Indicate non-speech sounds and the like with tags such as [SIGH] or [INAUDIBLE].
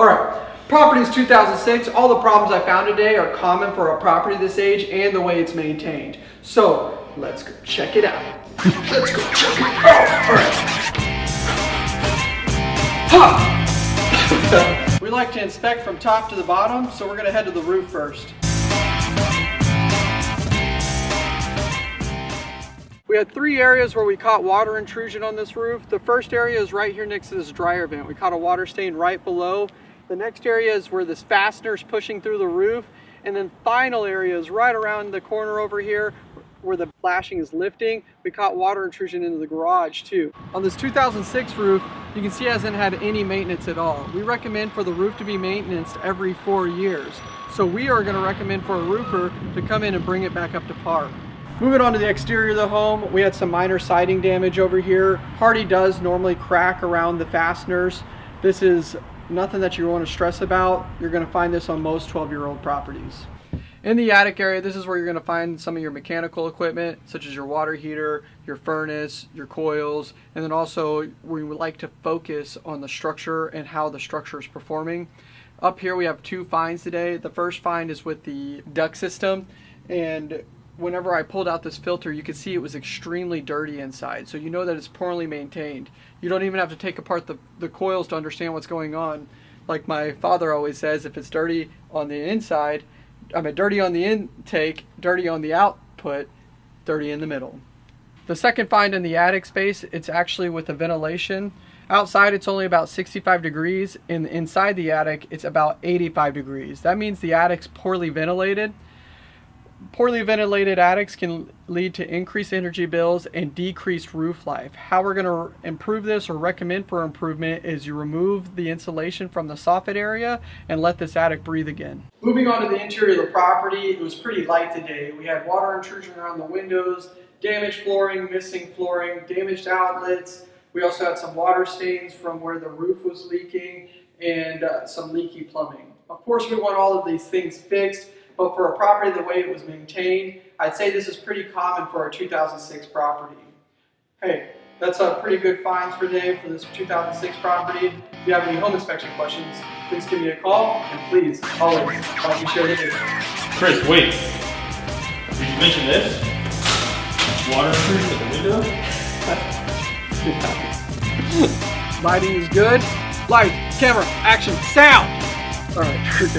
All right, Properties 2006. All the problems I found today are common for a property this age and the way it's maintained. So let's go check it out. [LAUGHS] let's go check it out. All right. Ha! [LAUGHS] we like to inspect from top to the bottom, so we're gonna head to the roof first. We had three areas where we caught water intrusion on this roof. The first area is right here next to this dryer vent. We caught a water stain right below. The next area is where this fastener is pushing through the roof. And then final area is right around the corner over here where the flashing is lifting. We caught water intrusion into the garage too. On this 2006 roof, you can see it hasn't had any maintenance at all. We recommend for the roof to be maintained every four years. So we are gonna recommend for a roofer to come in and bring it back up to par. Moving on to the exterior of the home, we had some minor siding damage over here. Hardie does normally crack around the fasteners. This is nothing that you want to stress about. You're going to find this on most 12-year-old properties. In the attic area, this is where you're going to find some of your mechanical equipment, such as your water heater, your furnace, your coils, and then also we would like to focus on the structure and how the structure is performing. Up here we have two finds today. The first find is with the duct system, and whenever I pulled out this filter, you could see it was extremely dirty inside. So you know that it's poorly maintained. You don't even have to take apart the, the coils to understand what's going on. Like my father always says, if it's dirty on the inside, I mean dirty on the intake, dirty on the output, dirty in the middle. The second find in the attic space, it's actually with the ventilation. Outside it's only about 65 degrees, and inside the attic it's about 85 degrees. That means the attic's poorly ventilated Poorly ventilated attics can lead to increased energy bills and decreased roof life. How we're going to improve this or recommend for improvement is you remove the insulation from the soffit area and let this attic breathe again. Moving on to the interior of the property, it was pretty light today. We had water intrusion around the windows, damaged flooring, missing flooring, damaged outlets. We also had some water stains from where the roof was leaking and uh, some leaky plumbing. Of course, we want all of these things fixed but for a property the way it was maintained, I'd say this is pretty common for a 2006 property. Hey, that's a pretty good finds for today for this 2006 property. If you have any home inspection questions, please give me a call, and please, always, help me share the video. Chris, wait. Did you mention this? Water intrusion at the window? Lighting is good. Light, camera, action, sound! Alright, we're [LAUGHS] good.